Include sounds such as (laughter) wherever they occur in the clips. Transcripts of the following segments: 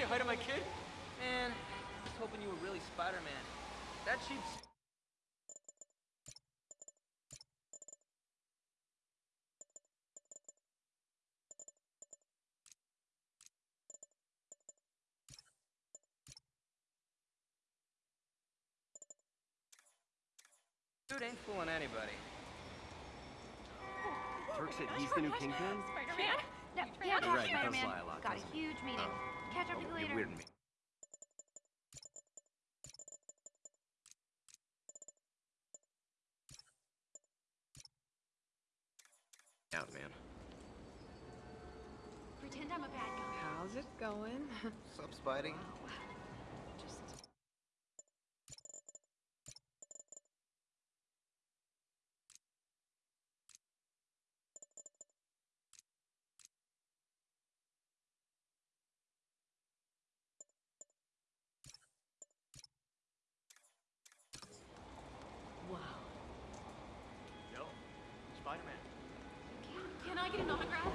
say hi to my kid? Man, I was hoping you were really Spider-Man. That cheap... Dude ain't fooling anybody. Turk said he's the new Kingpin? Spider-Man? No, yeah, You're right, Spider-Man. lie a lot, Got a huge meeting. Oh. Catch up Oh, with you you're later. weird me. Out, man. Pretend I'm a bad guy. How's it going? (laughs) Sup, Spidey? Just wow. Yo, Spider-Man. Can, can I get an autograph?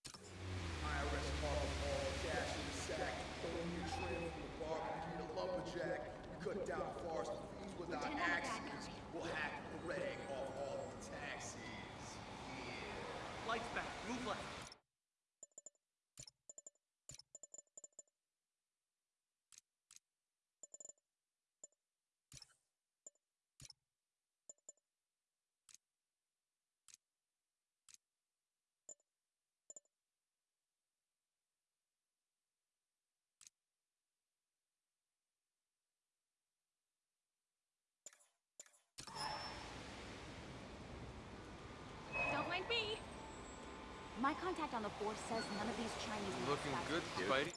IRS calls all cash in the sack. Throw me a trail from the bar, beat a lumberjack. We cut down forest fees with our Pretend I'm a bad axes. guy. We'll hack the rag off all of the taxes. Yeah. My contact on the force says none of these Chinese men Looking good, sex. Spidey.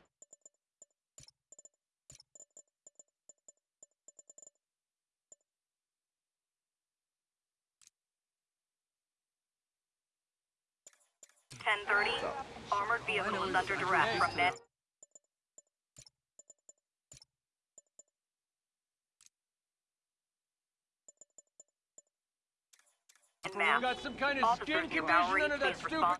Ten thirty. Armored vehicle is under duress from net. And map. Got some kind of Officers skin condition under that stupid...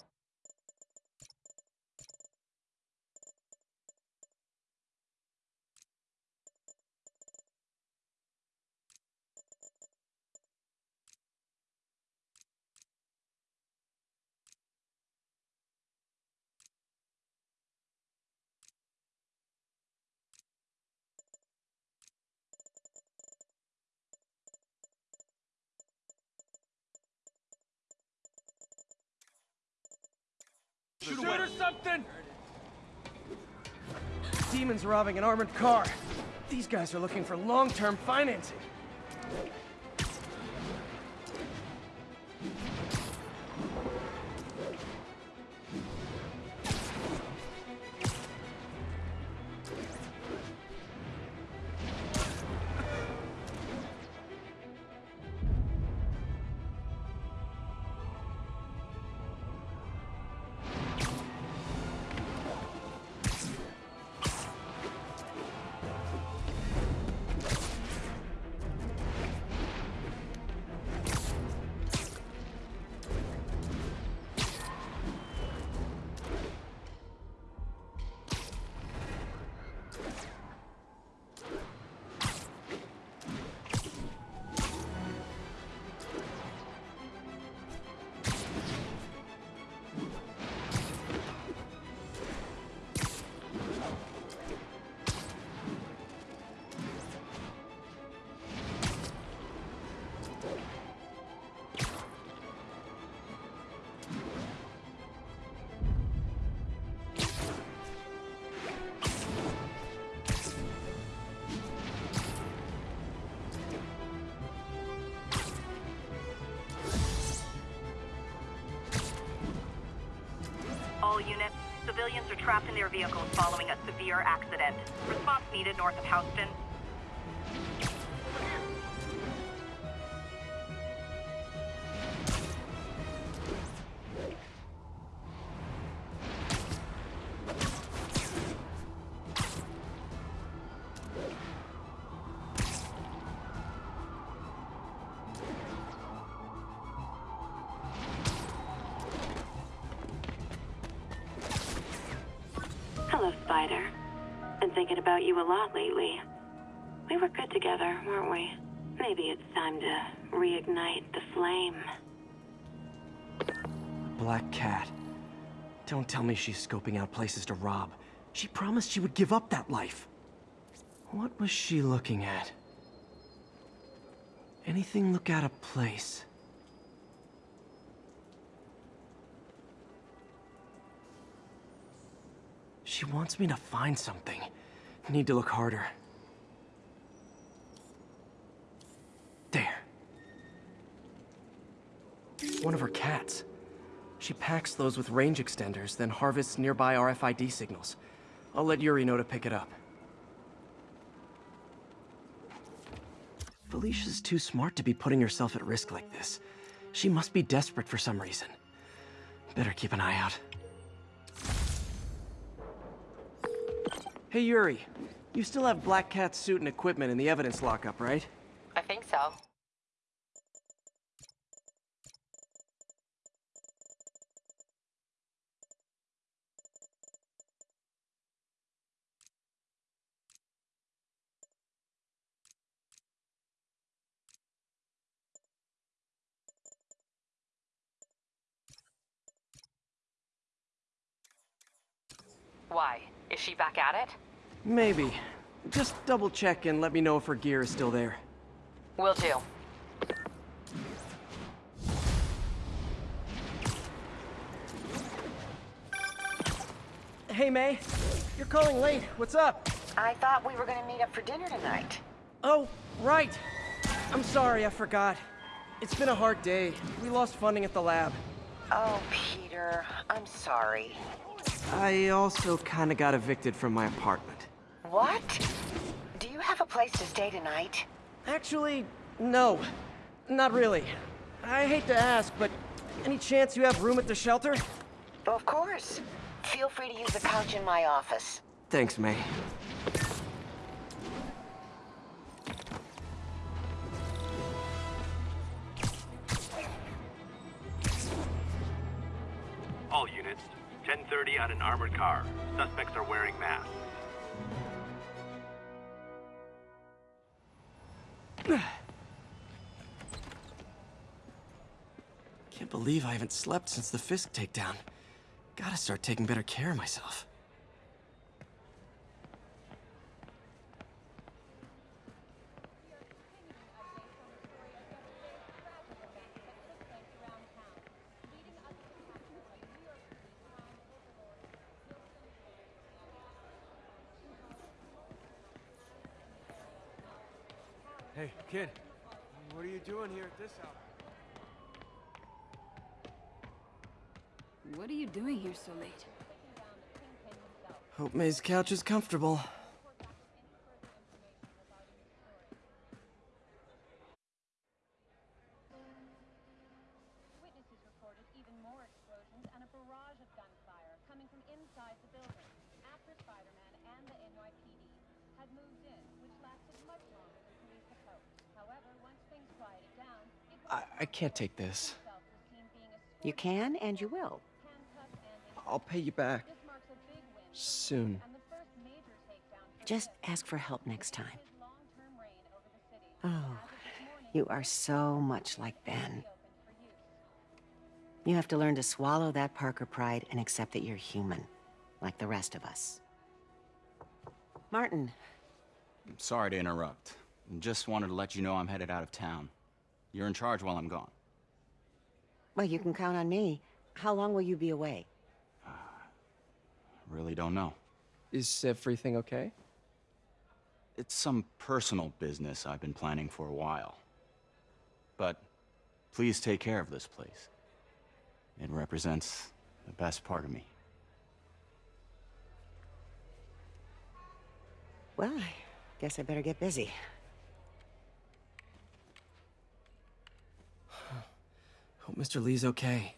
respond. Shoot or something! Demons robbing an armored car. These guys are looking for long-term financing. Civilians are trapped in their vehicles following a severe accident. Response needed north of Houston. Thinking about you a lot lately. We were good together, weren't we? Maybe it's time to reignite the flame. Black Cat. Don't tell me she's scoping out places to rob. She promised she would give up that life. What was she looking at? Anything look out of place? She wants me to find something. Need to look harder. There. One of her cats. She packs those with range extenders, then harvests nearby RFID signals. I'll let Yuri know to pick it up. Felicia's too smart to be putting herself at risk like this. She must be desperate for some reason. Better keep an eye out. Hey Yuri, you still have Black Cat's suit and equipment in the evidence lockup, right? I think so. Why? Is she back at it? Maybe. Just double check and let me know if her gear is still there. Will do. Hey May, you're calling late. What's up? I thought we were gonna meet up for dinner tonight. Oh, right. I'm sorry, I forgot. It's been a hard day. We lost funding at the lab. Oh, Peter, I'm sorry. I also kinda got evicted from my apartment. What? Do you have a place to stay tonight? Actually, no. Not really. I hate to ask, but any chance you have room at the shelter? Of course. Feel free to use the couch in my office. Thanks, May. All units, 1030 on an armored car. Suspects are wearing Can't believe I haven't slept since the Fisk takedown. Gotta start taking better care of myself. Hey, kid. What are you doing here at this hour? What are you doing here so late? Hope May's couch is comfortable. Witnesses reported even more explosions and a barrage of gunfire coming from inside the building after Spider-Man and the NYPD had moved in, which lasted much longer I, I can't take this. himself was seen being escorted You can and you will. handcuffed and in I'll pay you back. This marks a big win Soon. and the first major takedown for Just ask for help next time. his long-term reign over the city. Oh, As of this morning, you are so much like Ben. opened for use. You have to learn to swallow that Parker pride and accept that you're human, like the rest of us. Martin, I'm Sorry to interrupt. Just wanted to let you know I'm headed out of town. You're in charge while I'm gone. well, you can count on me. How long will you be away? (sighs) Really don't know. Is everything okay? It's some personal business I've been planning for a while. But please take care of this place. It represents the best part of me. Well, I guess I better get busy. Hope Mr. Li's okay.